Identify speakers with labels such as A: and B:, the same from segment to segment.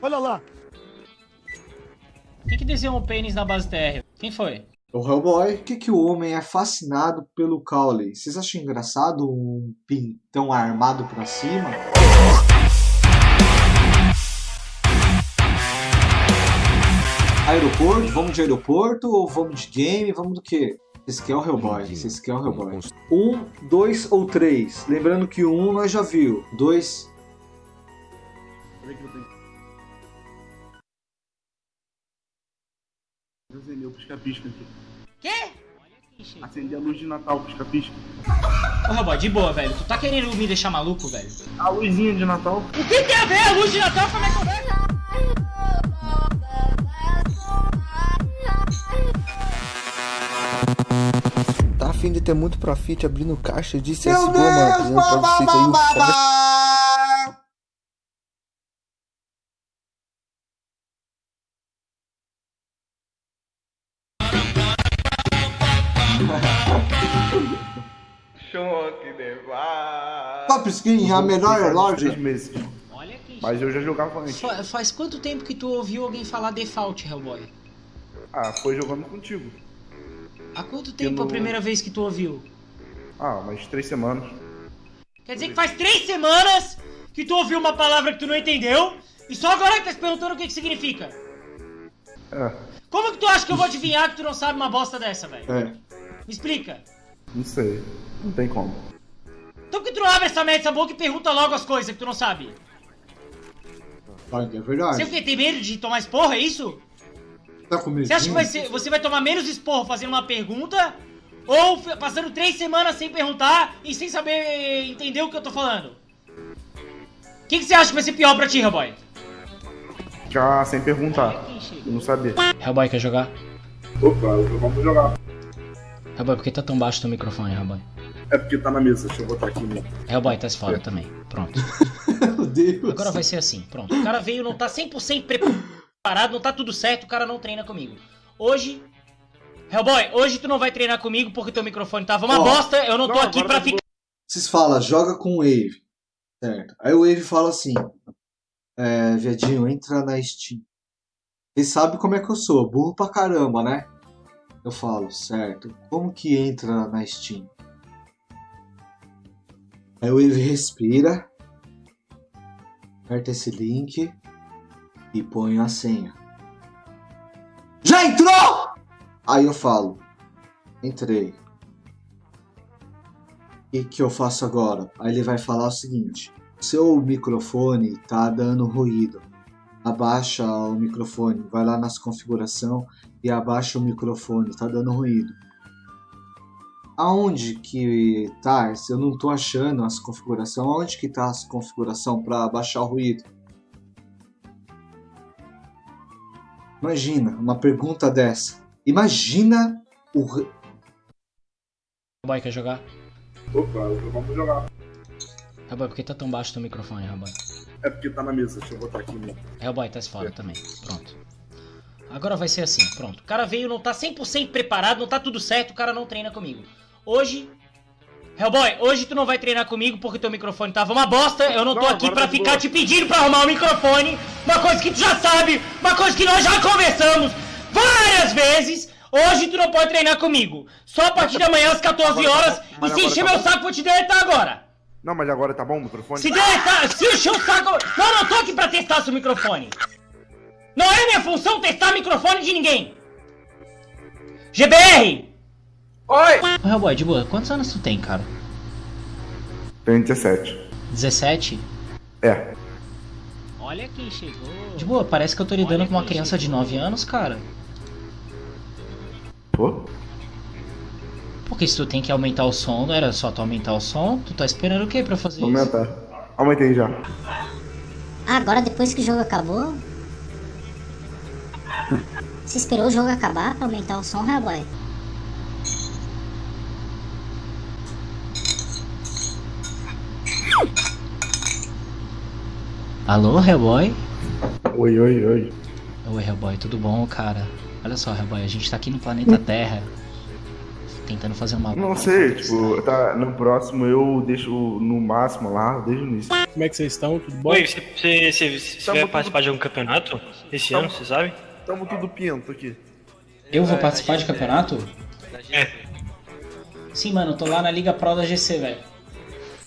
A: Olha lá.
B: Quem que desenhou um pênis na base terra? Quem foi?
C: O Hellboy, por que, que o homem é fascinado pelo Cowley? Vocês acham engraçado um pintão armado pra cima? Aeroporto? Vamos de aeroporto ou vamos de game? Vamos do quê? Vocês querem o Hellboy? Vocês querem o Hellboy? Um, dois ou três? Lembrando que o um nós já viu. Dois.
A: Acendeu o pisca-pisca aqui.
B: Quê?
A: Acender a luz de Natal, pisca-pisca.
B: Ô, Hellboy, de boa, velho. Tu tá querendo me deixar maluco, velho?
A: A luzinha de Natal.
B: O que tem a ver a luz de Natal com a minha conversa?
D: Tá afim de ter muito profit abrindo caixa de CSGO, mano. Apresentando pra vocês aí o
E: Choque de.
C: Top Skin, a melhor loja.
A: meses.
B: Olha aqui.
A: Mas eu já jogava antes.
B: Fa- faz quanto tempo que tu ouviu alguém falar default, Hellboy?
A: Ah, foi jogando contigo.
B: Há quanto tempo
A: não-
B: a primeira vez que tu ouviu?
A: Ah, umas três semanas.
B: Quer dizer que faz três semanas que tu ouviu uma palavra que tu não entendeu e só agora que tá se perguntando o que que significa.
A: É,
B: Como que tu acha que eu vou adivinhar que tu não sabe uma bosta dessa, velho?
C: É.
B: Me explica.
A: Não sei. Não tem como.
B: Então por que tu não abre essa merda dessa boca e pergunta logo as coisas que tu não sabe?
C: É
B: Você o
C: verdade.
B: quê? Tem medo de tomar esporro, é isso?
C: Tá com
B: Você acha que vai ser, você vai tomar menos esporro fazendo uma pergunta ou passando três semanas sem perguntar e sem saber entender o que eu tô falando? O que, que você acha que vai ser pior pra ti, Hellboy?
A: Já sem perguntar. Eu não sabia.
B: Hellboy, quer jogar?
A: Opa, vamos jogar.
B: Hellboy, por que tá tão baixo teu microfone, Hellboy?
A: É porque tá na mesa. Deixa eu botar aqui. Né?
B: Hellboy, tá se fora também. Pronto.
C: Meu Deus.
B: Agora vai ser assim, pronto. O cara veio, não tá 100% preparado, não tá tudo certo, o cara não treina comigo. Hoje... Hellboy, hoje tu não vai treinar comigo porque teu microfone tava uma
C: Ó.
B: bosta, eu não tô
A: Não,
B: aqui
A: agora
B: pra
A: tá
B: ficar...
C: Vocês falam, joga com o Wave. Certo. Aí o Wave fala assim: é, Viadinho, entra na Steam. Vocês sabem como é que eu sou, burro pra caramba, né? Eu falo, certo. Como que entra na Steam? Aí o Wave respira, aperta esse link e põe a senha. Já entrou? Aí eu falo, entrei. E que eu faço agora? Aí ele vai falar o seguinte: seu microfone tá dando ruído. Abaixa o microfone, vai lá nas configuração e abaixa o microfone, tá dando ruído. Aonde que tá? Eu não tô achando as configuração. Aonde que tá as configuração para abaixar o ruído? Imagina uma pergunta dessa. Imagina o
B: Hellboy, quer jogar?
A: Opa, vamos jogar.
B: Hellboy, por que tá tão baixo teu microfone, Hellboy?
A: É porque tá na mesa. Deixa eu botar aqui. Né?
B: Hellboy, tá se fora também. Pronto. Agora vai ser assim, pronto. O cara veio, não tá 100% preparado, não tá tudo certo, o cara não treina comigo. Hoje... Hellboy, hoje tu não vai treinar comigo porque teu microfone tava uma bosta, eu não tô
A: Não,
B: aqui
A: agora
B: pra
A: tá
B: ficar
A: boa.
B: te pedindo pra arrumar o microfone, uma coisa que tu já sabe, uma coisa que nós já conversamos várias vezes. Hoje tu não pode treinar comigo. Só a partir de amanhã às 14
A: Agora tá
B: horas.
A: bom,
B: e
A: mas
B: se encher
A: tá
B: meu
A: bom.
B: saco, vou te deletar agora.
A: Não, mas agora tá bom o microfone?
B: Se deletar, se encher o saco. Não, não tô aqui pra testar seu microfone. Não é minha função testar microfone de ninguém. GBR!
E: Oi!
B: Ô, Hellboy, de boa, quantos anos tu tem, cara?
A: Tem 17.
B: 17?
A: É.
B: Olha quem chegou. De boa, parece que eu tô lidando com uma criança de 9 anos, cara.
A: Pô?
B: Porque se tu tem que aumentar o som, não era só tu aumentar o som, tu tá esperando o que pra fazer isso?
A: aumentar. Aumentei já.
F: Ah, agora depois que o jogo acabou? Você esperou o jogo acabar pra aumentar o som, Hellboy?
B: Alô, Hellboy?
A: Oi, oi, oi.
B: Oi, Hellboy, tudo bom, cara? Olha só, Hellboy, a gente tá aqui no planeta Terra. tentando fazer uma.
A: Não sei, tipo, tá, no próximo eu deixo no máximo lá, desde o início.
G: Como é que vocês estão? Tudo bom?
H: Oi, você, você, você, vai
E: tudo-
H: participar de algum campeonato esse
E: Tamo-
H: ano, você sabe?
E: Tamo tudo pinto aqui.
B: Eu vou participar de campeonato?
H: É.
B: Sim, mano, eu tô lá na Liga Pro da GC, velho.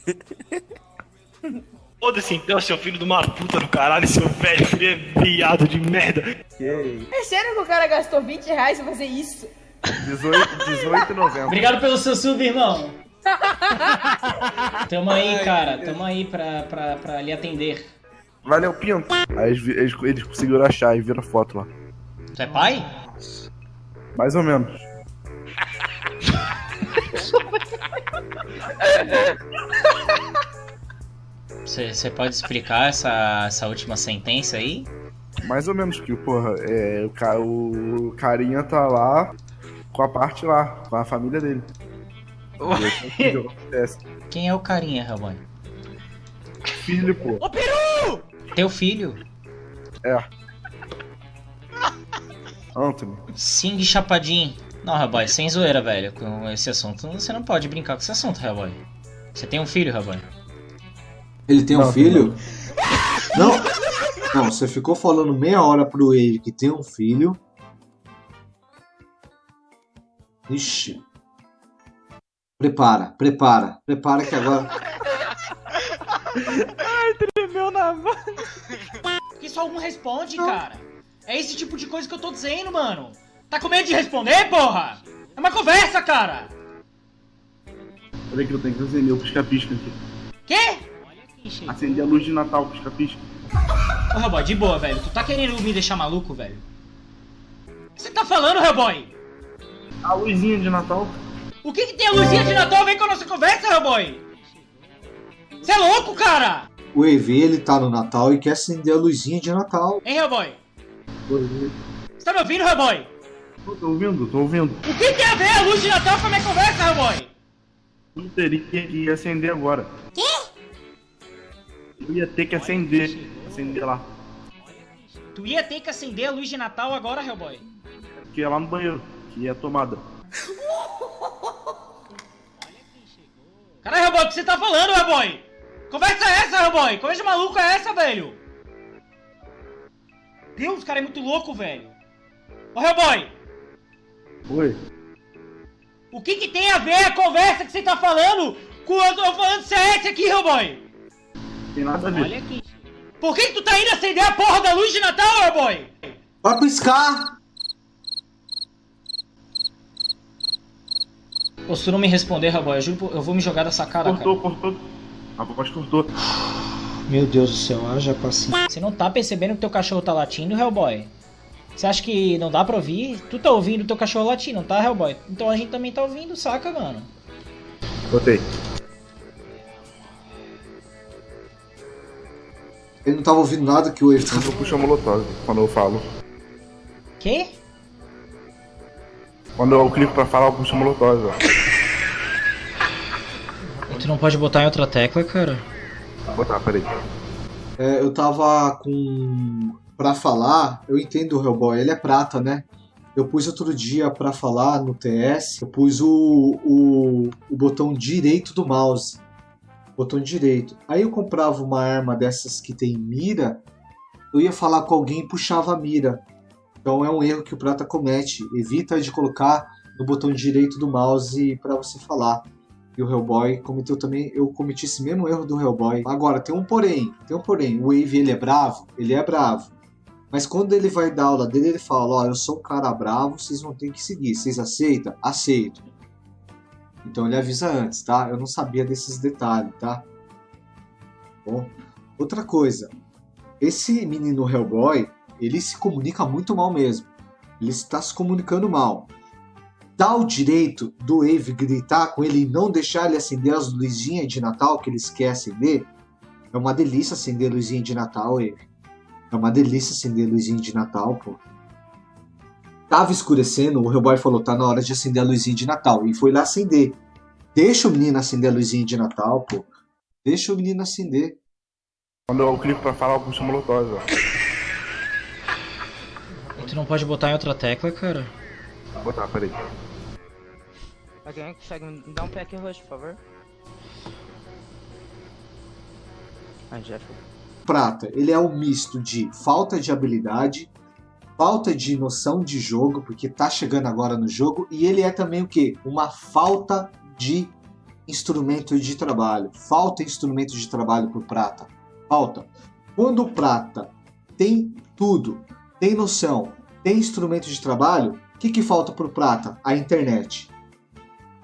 H: Foda-se então, seu filho de uma puta do caralho, seu velho filho é viado de merda.
I: É sério que o cara gastou 20 reais pra fazer isso?
A: 18, 18 e 90.
B: Obrigado pelo seu sub, irmão. Tamo aí, cara. Tamo aí pra, pra, pra lhe atender.
A: Valeu, Pinto. Aí eles, eles conseguiram achar e viram a foto lá.
B: Tu é pai?
A: Mais ou menos.
B: Você você pode explicar essa, essa última sentença aí?
A: Mais ou menos que, porra, é, o, ca- o carinha tá lá com a parte lá, com a família dele. E?
B: Quem é o carinha, Hellboy?
A: Filho, pô.
B: Teu filho.
A: É. Anthony.
B: De chapadinho. Não, Hellboy, sem zoeira, velho. Com esse assunto, você não pode brincar com esse assunto, Hellboy. Você tem um filho, Hellboy?
C: Ele tem um
A: Não,
C: filho? Não. Não, você ficou falando meia hora pro Wave que tem um filho. Ixi. Prepara, prepara, prepara que agora.
B: Por que só um responde, cara? É esse tipo de coisa que eu tô dizendo, mano. Tá com medo de responder, porra? É uma conversa, cara.
A: Olha que eu tenho que acender o pisca-pisca aqui.
B: Quê?
A: Acender a luz de Natal, pisca-pisca.
B: Ô, Hellboy, de boa, velho. Tu tá querendo me deixar maluco, velho? O que você tá falando, Hellboy?
A: A luzinha de Natal.
B: O que, que tem a luzinha de Natal a ver com a nossa conversa, Hellboy? Você é louco, cara?
C: O EV ele tá no Natal e quer acender a luzinha de Natal.
B: Hein, Hellboy? Você tá me ouvindo, Hellboy?
A: Tô, tô ouvindo, tô ouvindo.
B: O que tem a ver a luz de Natal com a minha conversa, Hellboy?
A: Eu teria que acender agora.
F: Quê?
A: Eu ia ter que acender. Acender lá.
B: Tu ia ter que acender a luz de Natal agora, Hellboy.
A: Que é lá no banheiro. Que é a tomada.
B: Caralho, Hellboy, o que você tá falando, Hellboy? Conversa é essa, Hellboy? Conversa maluca é essa, velho? Deus, o cara é muito louco, velho. Ô, Hellboy,
A: Oi.
B: o que que tem a ver a conversa que você tá falando com eu tô falando CS aqui, Hellboy?
A: Tem nada a ver.
B: Olha aqui. Por que que tu tá indo acender a porra da luz de Natal, Hellboy?
C: Vai piscar!
B: Pô, se tu não me responder, Hellboy, eu juro, eu vou me jogar da sacada,
A: Cortou, cortou. A voz cortou.
B: Meu Deus do céu, haja paciência. Você não tá percebendo que teu cachorro tá latindo, Hellboy? Você acha que não dá pra ouvir? Tu tá ouvindo teu cachorro latindo, não tá, Hellboy? Então a gente também tá ouvindo, saca, mano?
A: Botei.
C: Ele não tava ouvindo nada que o Wave
A: Eu puxo a molotov quando eu falo.
B: Quê?
A: Quando eu clico pra falar, eu puxo a molotov, ó.
B: Tu não pode botar em outra tecla, cara?
A: Peraí.
C: É, eu tava com. Pra falar, eu entendo o Hellboy, ele é prata, né? Eu pus outro dia pra falar no TS, eu pus o, o, o botão direito do mouse. Botão direito. Aí eu comprava uma arma dessas que tem mira, eu ia falar com alguém e puxava a mira. Então é um erro que o prata comete. Evita de colocar no botão direito do mouse pra você falar. E o Hellboy cometeu também, eu cometi esse mesmo erro do Hellboy. Agora, tem um porém, tem um porém. O Wave, ele é bravo? Ele é bravo. Mas quando ele vai dar aula dele, ele fala, ó, eu sou um cara bravo, vocês vão ter que seguir. Vocês aceitam? Aceito. Então ele avisa antes, tá? Eu não sabia desses detalhes, tá? Bom, outra coisa. Esse menino Hellboy, ele se comunica muito mal mesmo. Ele está se comunicando mal dá o direito do Wave gritar com ele e não deixar ele acender as luzinhas de Natal que eles querem acender, é uma delícia acender luzinha de Natal, Wave. É uma delícia acender luzinha de Natal, pô. Tava escurecendo, o Hellboy falou, tá na hora de acender a luzinha de Natal. E foi lá acender. Deixa o menino acender a luzinha de Natal, pô. Deixa o menino acender.
A: Quando eu clico pra falar, eu puxo molotov, ó.
B: Tu não pode botar em outra tecla, cara?
A: Vou botar, peraí.
G: Alguém consegue me dar um pack roxo, por favor? Já foi.
C: Prata, ele é um misto de falta de habilidade, falta de noção de jogo, porque tá chegando agora no jogo, e ele é também o quê? Uma falta de instrumento de trabalho. Falta instrumento de trabalho pro Prata. Falta. Quando o Prata tem tudo, tem noção, tem instrumento de trabalho, o que, que falta pro Prata? A internet.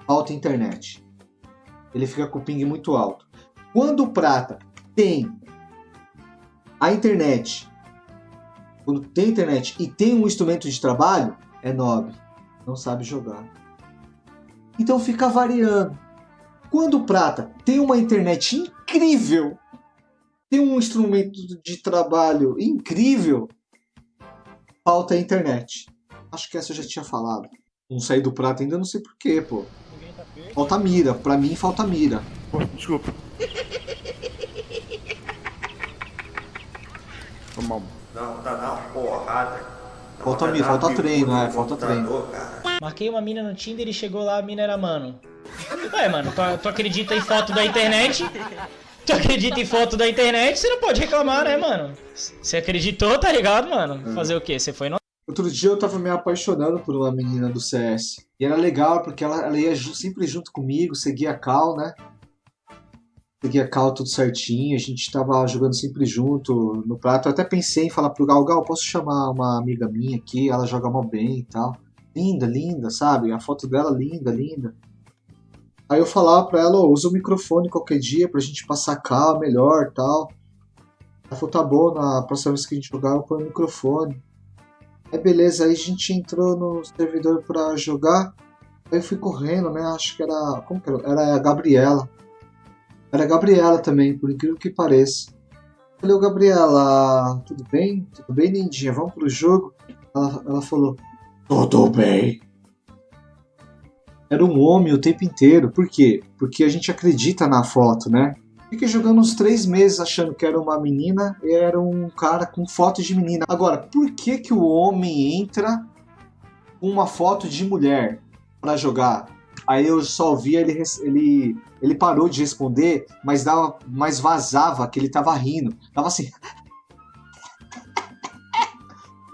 C: Falta internet. Ele fica com o ping muito alto. Quando o Prata tem a internet, quando tem internet e tem um instrumento de trabalho, é nobre. Não sabe jogar. Então fica variando. Quando o Prata tem uma internet incrível, tem um instrumento de trabalho incrível, falta a internet. Acho que essa eu já tinha falado. Não saí do Prata ainda, não sei porquê, pô. Falta mira. Pra mim, falta mira.
A: Desculpa. Vamos.
E: Não, tá na porrada.
C: Falta mira, falta treino, é, falta treino.
B: Marquei uma mina no Tinder e chegou lá, a mina era mano. Ué, mano, tu, tu acredita em foto da internet? Tu acredita em foto da internet? Você não pode reclamar, né, mano? Você acreditou, tá ligado, mano? Fazer o quê? Você foi no...
C: Outro dia eu tava me apaixonando por uma menina do CS. E era legal porque ela, ela ia sempre junto comigo, seguia a Cal, né? Seguia a Cal tudo certinho, a gente tava jogando sempre junto no prato. Eu até pensei em falar pro Gal, Gal, posso chamar uma amiga minha aqui? Ela joga mal bem e tal. Linda, linda, sabe? A foto dela linda, linda. Aí eu falava pra ela, ó, usa o microfone qualquer dia pra gente passar cal melhor tal. Ela falou, tá bom, na próxima vez que a gente jogar eu ponho o microfone. Aí beleza, aí a gente entrou no servidor pra jogar. Aí eu fui correndo, né? Acho que era. Como que era? Era a Gabriela. Era a Gabriela também, por incrível que pareça. Falei, Gabriela, tudo bem? Tudo bem, lindinha? Vamos pro jogo? Ela, ela falou, tudo bem. Era um homem o tempo inteiro. Por quê? Porque a gente acredita na foto, né? Fiquei jogando uns três meses achando que era uma menina e era um cara com foto de menina. Agora, por que que o homem entra com uma foto de mulher pra jogar? Aí eu só ouvia ele, ele, ele parou de responder, mas, dava, mas vazava que ele tava rindo. Tava assim.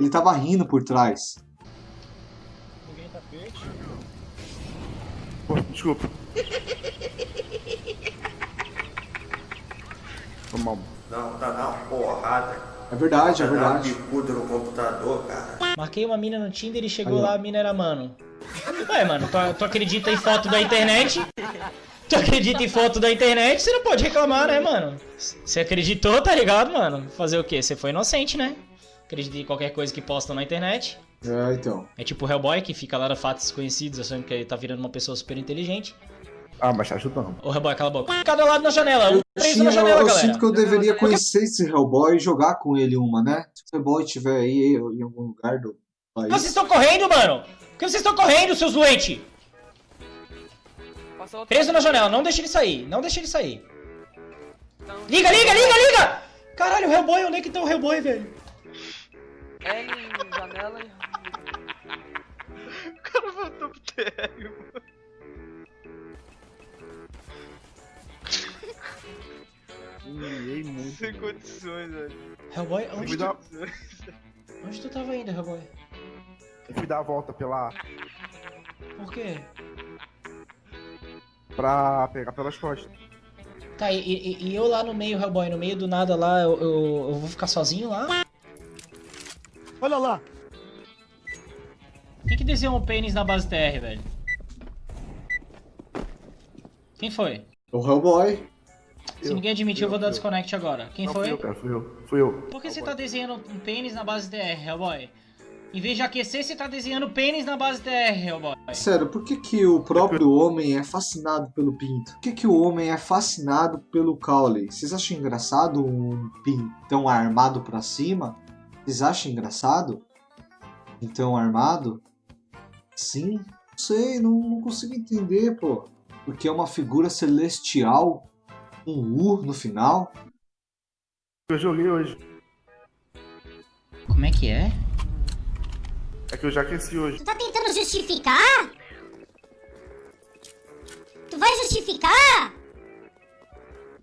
C: Ele tava rindo por trás.
A: Pô, desculpa.
E: Não, tá na porrada.
C: É verdade, é
E: Tá
C: verdade.
E: dando bicudo no computador, cara.
B: Marquei uma mina no Tinder e chegou
C: Aí,
B: lá, a mina era mano. Ué, mano, tu, tu acredita em foto da internet? Tu acredita em foto da internet? Você não pode reclamar, né, mano? Você acreditou, tá ligado, mano? Fazer o quê? Você foi inocente, né? Acredita em qualquer coisa que postam na internet.
C: É, então.
B: É tipo o Hellboy que fica lá no fatos desconhecidos achando que ele tá virando uma pessoa super inteligente.
A: Ah, mas tá ajudando.
B: Ô Hellboy, cala a boca. Cada lado na janela, preso
C: Tinha-
B: na janela,
C: eu, eu
B: galera.
C: sinto que eu deveria conhecer esse Hellboy e jogar com ele uma, né? Se o Hellboy tiver aí em algum lugar do país.
B: Vocês estão correndo, mano? Por que vocês estão correndo, seus doentes? Preso na janela, não deixa ele sair, não deixa ele sair. Liga, liga, liga, liga! Caralho, o Hellboy, onde é que tá o Hellboy, velho?
G: L, janela e.
H: O cara voltou pro térreo, mano.
A: Humilhei muito.
H: Sem condições, velho.
B: Hellboy, onde tu,
A: dar,
B: onde tu tava indo, Hellboy?
A: eu fui dar a volta pela.
B: Por quê?
A: pra pegar pelas costas.
B: Tá, e, e- e eu lá no meio, Hellboy, no meio do nada lá, eu, eu, eu vou ficar sozinho lá?
A: Olha lá!
B: Quem que desenhou um pênis na base TR, velho? Quem foi?
C: O Hellboy.
B: Se
A: Eu,
B: ninguém admitir, eu,
A: eu,
B: vou dar
A: eu.
B: desconnect agora. Quem
A: Não,
B: foi?
A: Fui eu, cara, fui eu. Fui eu.
B: Por que você tá desenhando um pênis na base TR, Hellboy? Em vez de aquecer, você tá desenhando pênis na base TR, Hellboy.
C: Sério, por que, que o próprio homem é fascinado pelo pinto? Por que, que o homem é fascinado pelo caule? Vocês acham engraçado um pintão armado pra cima? Vocês acham engraçado? Pintão armado? Sim? Não sei, não, não consigo entender, pô. Porque é uma figura celestial, um U no final.
A: Eu joguei hoje.
B: Como é que é?
A: É que eu já aqueci hoje.
F: Tu tá tentando justificar? vai justificar?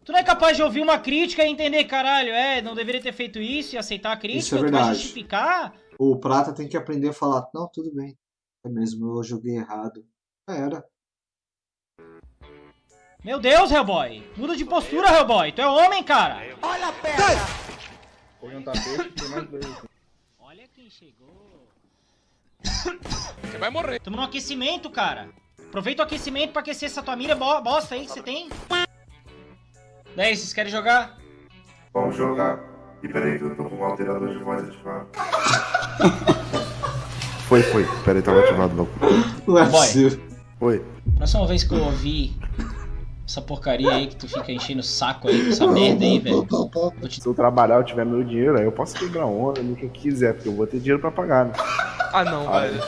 B: Tu não é capaz de ouvir uma crítica e entender, caralho, é, não deveria ter feito isso e aceitar a crítica?
C: Isso é
B: Tu vai
C: verdade.
B: justificar?
C: O Prata tem que aprender a falar, não, tudo bem. É mesmo, eu joguei errado. Já era.
B: Meu Deus, Hellboy! Muda de postura, Hellboy! Tu é homem, cara!
A: Põe um tapete tem mais dois.
B: Olha quem chegou. Você vai morrer. Tamo no aquecimento, cara. Aproveita o aquecimento pra aquecer essa tua mira bo- bosta aí que você tem. Daí, vocês querem jogar?
A: Vamos jogar. E peraí que eu tô com o alterador de voz ativado. foi, foi. Peraí, tava ativado não.
C: Não
B: Boy.
C: possível.
A: Foi.
B: Próxima vez que eu ouvir essa porcaria aí que tu fica enchendo o saco aí com essa merda aí, velho.
A: Se eu trabalhar, eu tiver meu dinheiro, aí eu posso quebrar onda no que eu quiser, porque eu vou ter dinheiro pra pagar, né?
H: Ah, não,
A: Ah,
H: velho.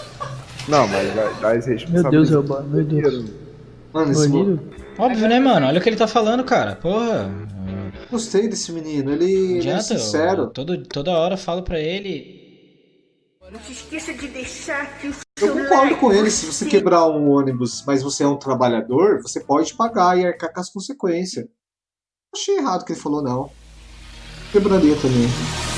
A: Não, mas dá, dá as
J: Meu Deus, Elba, meu Deus.
C: Mano, esse
J: Banido?
B: Óbvio, né, mano? Olha o que ele tá falando, cara. Porra.
C: Gostei desse menino, ele, ele é
B: adianta, eu,
C: sincero.
B: todo, toda hora eu falo pra ele.
K: Não se esqueça de deixar aqui o
C: Eu concordo com ele, se você quebrar um ônibus, mas você é um trabalhador, você pode pagar e arcar com as consequências. Achei errado que ele falou, não. Quebraria também.